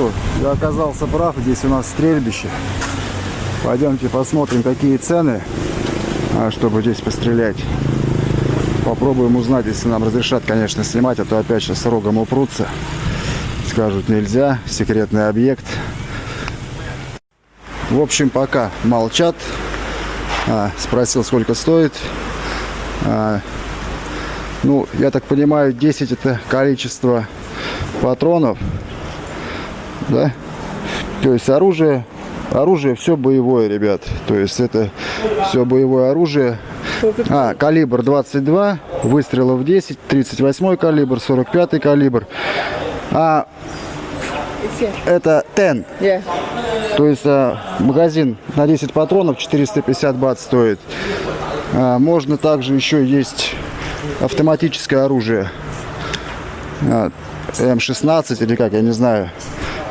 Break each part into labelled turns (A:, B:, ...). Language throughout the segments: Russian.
A: Что, я оказался прав, здесь у нас стрельбище. Пойдемте посмотрим, какие цены, а, чтобы здесь пострелять. Попробуем узнать, если нам разрешат, конечно, снимать, а то опять сейчас рогом упрутся. Скажут, нельзя, секретный объект. В общем, пока молчат. А, спросил, сколько стоит. А, ну, я так понимаю, 10 это количество патронов. Да? То есть оружие, оружие все боевое, ребят. То есть это все боевое оружие. А, калибр 22, выстрелов 10, 38 калибр, 45 калибр. А это 10.
B: Yeah.
A: То есть а, магазин на 10 патронов 450 бат стоит. А, можно также еще есть автоматическое оружие. А, М16 или как, я не знаю.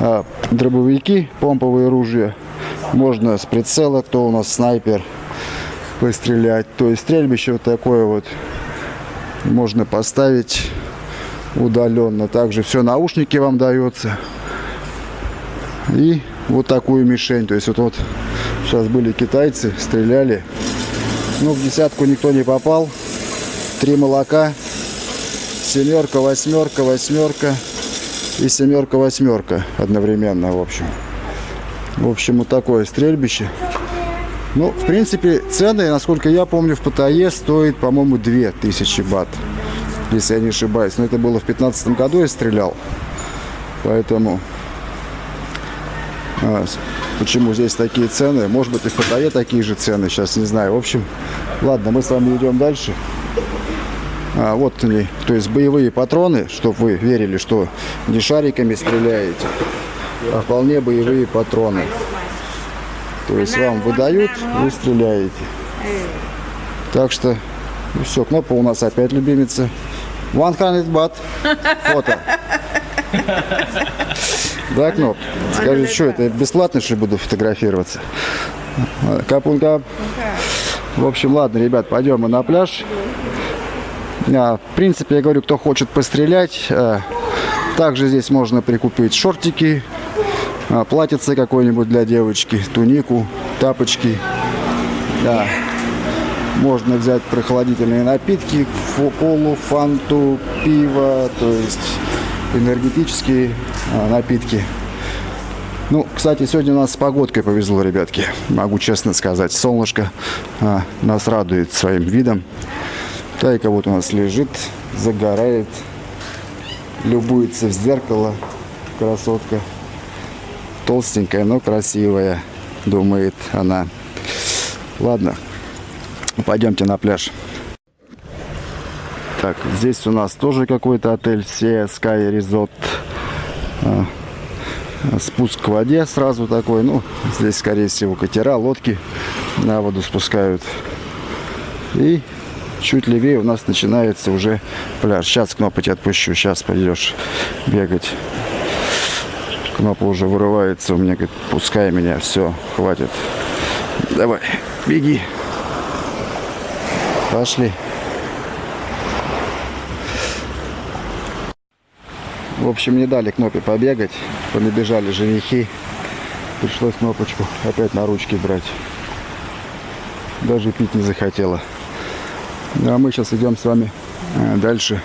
A: А, дробовики, помповые ружья. Можно с прицела, кто у нас снайпер, пострелять. То есть стрельбище вот такое вот можно поставить удаленно. Также все наушники вам дается. И вот такую мишень. То есть вот, вот сейчас были китайцы, стреляли. Ну, в десятку никто не попал. Три молока. Семерка, восьмерка, восьмерка. И семерка, восьмерка одновременно, в общем. В общем, вот такое стрельбище. Ну, в принципе, цены, насколько я помню, в Паттайе стоит, по-моему, 2000 бат. Если я не ошибаюсь. Но это было в 15 году я стрелял. Поэтому а, почему здесь такие цены. Может быть и в Паттайе такие же цены, сейчас не знаю. В общем, ладно, мы с вами идем дальше. А, вот они, то есть боевые патроны, чтобы вы верили, что не шариками стреляете, а вполне боевые патроны. То есть вам выдают, вы стреляете. Так что, ну все, кнопка у нас опять любимица. 100 бат. Фото. Да, Кноп? Скажи, что это, бесплатно, что буду фотографироваться? Капунка. В общем, ладно, ребят, пойдем мы на пляж. А, в принципе, я говорю, кто хочет пострелять, а, также здесь можно прикупить шортики, а, платьице какое-нибудь для девочки, тунику, тапочки. Да. Можно взять прохладительные напитки, колу, фанту, пиво, то есть энергетические а, напитки. Ну, кстати, сегодня у нас с погодкой повезло, ребятки. Могу честно сказать. Солнышко а, нас радует своим видом. Тайка вот у нас лежит, загорает, любуется в зеркало. Красотка. Толстенькая, но красивая, думает она. Ладно, пойдемте на пляж. Так, здесь у нас тоже какой-то отель Sea Sky Resort. Спуск к воде сразу такой. Ну, здесь, скорее всего, катера, лодки на воду спускают. И чуть левее у нас начинается уже пляж. Сейчас тебя отпущу. Сейчас пойдешь бегать. Кнопа уже вырывается у меня, говорит, пускай меня, все, хватит. Давай, беги. Пошли. В общем, не дали Кнопе побегать. Понабежали женихи. Пришлось кнопочку опять на ручки брать. Даже пить не захотела. Ну, а мы сейчас идем с вами э, дальше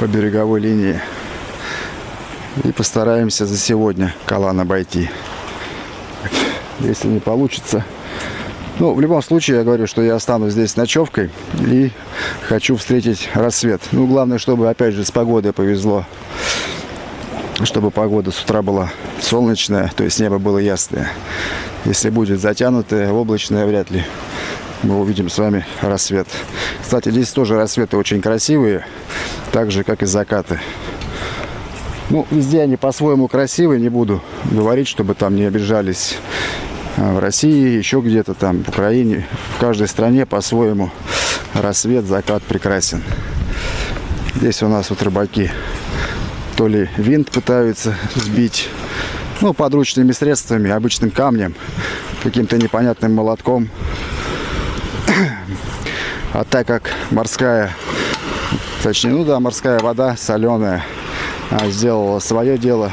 A: по береговой линии. И постараемся за сегодня Калан обойти. Если не получится. Ну, в любом случае, я говорю, что я останусь здесь ночевкой. И хочу встретить рассвет. Ну, главное, чтобы, опять же, с погодой повезло чтобы погода с утра была солнечная, то есть небо было ясное. Если будет затянутое, облачное, вряд ли мы увидим с вами рассвет. Кстати, здесь тоже рассветы очень красивые, так же, как и закаты. Ну, везде они по-своему красивые, не буду говорить, чтобы там не обижались а, в России, еще где-то там, в Украине. В каждой стране по-своему рассвет, закат прекрасен. Здесь у нас вот рыбаки то ли винт пытаются сбить. Ну, подручными средствами, обычным камнем, каким-то непонятным молотком. А так как морская, точнее, ну да, морская вода соленая, а, сделала свое дело,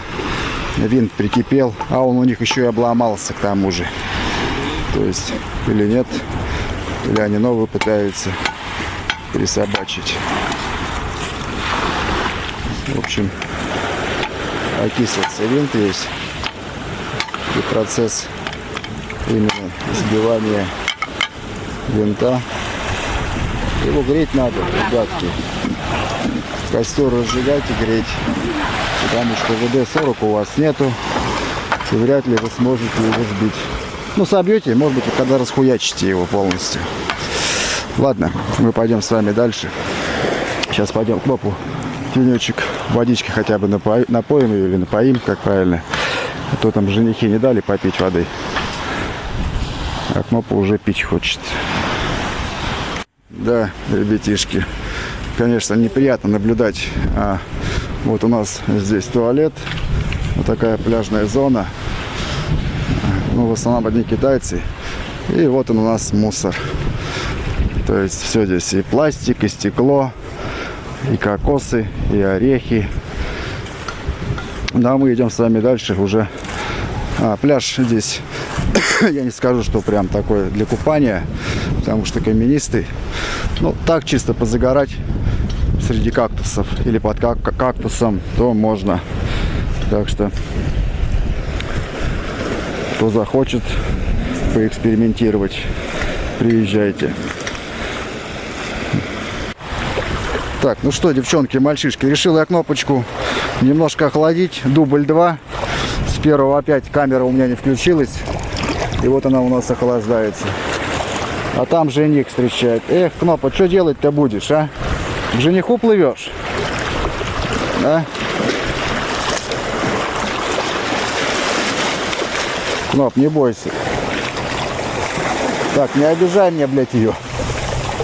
A: винт прикипел, а он у них еще и обломался к тому же. То есть, или нет, или они новые пытаются присобачить. В общем, окислится винт весь. И процесс именно сбивания винта. Его греть надо, ребятки. Костер разжигать и греть. Потому что ВД-40 у вас нету. И вряд ли вы сможете его сбить. Ну, собьете, может быть, когда расхуячите его полностью. Ладно, мы пойдем с вами дальше. Сейчас пойдем к мопу. Тенечек водички хотя бы напоим, напоим или напоим, как правильно. А то там женихи не дали попить воды. А к мопу уже пить хочет. Да, ребятишки, конечно, неприятно наблюдать. А, вот у нас здесь туалет. Вот такая пляжная зона. Ну, в основном одни китайцы. И вот он у нас мусор. То есть все здесь и пластик, и стекло, и кокосы, и орехи. Да, мы идем с вами дальше уже. А, пляж здесь, я не скажу, что прям такой для купания, потому что каменистый. Ну, так чисто позагорать среди кактусов или под как кактусом, то можно. Так что, кто захочет поэкспериментировать, приезжайте. Так, ну что, девчонки, мальчишки, решил я кнопочку немножко охладить. Дубль 2. С первого опять камера у меня не включилась. И вот она у нас охлаждается. А там жених встречает. Эх, Кнопа, что делать-то будешь, а? К жениху плывешь? Да? Кноп, не бойся. Так, не обижай меня, блядь, ее.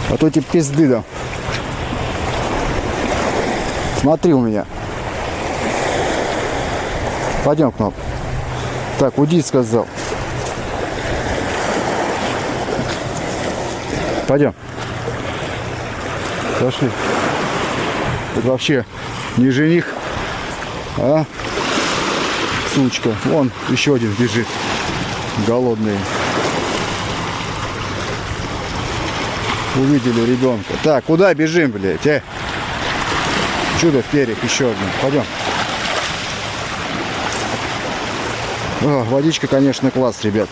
A: А то тебе пизды дам. Смотри у меня. Пойдем, Кноп. Так, уйди, сказал. Пойдем. Пошли. Это вообще не жених, а сучка. Вон еще один бежит. Голодный. Увидели ребенка. Так, куда бежим, блядь, а? Чудо в перьях еще один. Пойдем. О, водичка, конечно, класс, ребят.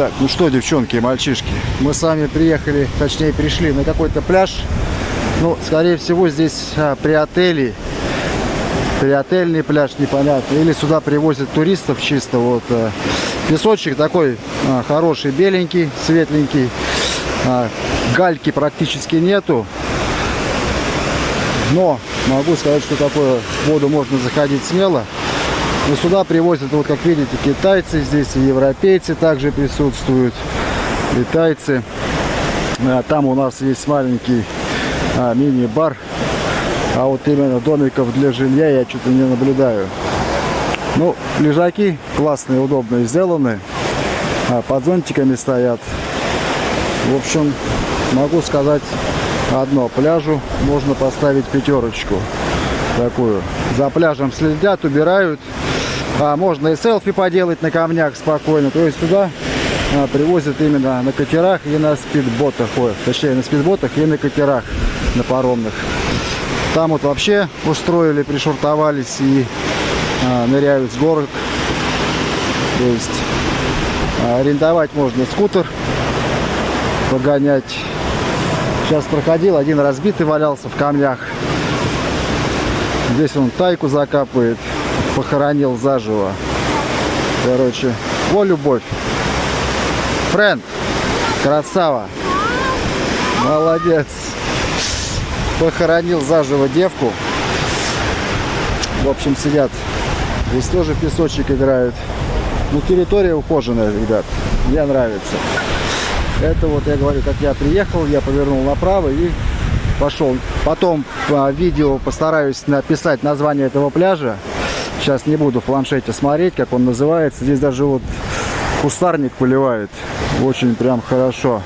A: Так, ну что, девчонки и мальчишки, мы с вами приехали, точнее пришли на какой-то пляж. Ну, скорее всего, здесь а, при отеле, при отельный пляж, непонятно. Или сюда привозят туристов чисто. Вот а, песочек такой а, хороший, беленький, светленький. А, гальки практически нету. Но могу сказать, что такое воду можно заходить смело. Но сюда привозят, вот как видите, китайцы здесь, и европейцы также присутствуют, китайцы. А, там у нас есть маленький а, мини-бар, а вот именно домиков для жилья я что-то не наблюдаю. Ну, лежаки классные, удобные сделаны, а, под зонтиками стоят. В общем, могу сказать одно, пляжу можно поставить пятерочку такую. За пляжем следят, убирают. А, можно и селфи поделать на камнях спокойно. То есть туда а, привозят именно на катерах и на спидботах. Ой, точнее на спидботах и на катерах, на паромных. Там вот вообще устроили, пришвартовались и а, ныряют с горок. То есть А, Арендовать можно скутер, погонять. Сейчас проходил, один разбитый валялся в камнях. Здесь он тайку закапывает, похоронил заживо. Короче, во любовь. Френд, красава. Молодец. Похоронил заживо девку. В общем, сидят. Здесь тоже песочек играют. Ну, территория ухоженная, ребят. Мне нравится. Это вот я говорю, как я приехал, я повернул направо и пошел. Потом по видео постараюсь написать название этого пляжа. Сейчас не буду в планшете смотреть, как он называется. Здесь даже вот кустарник поливает. Очень прям хорошо.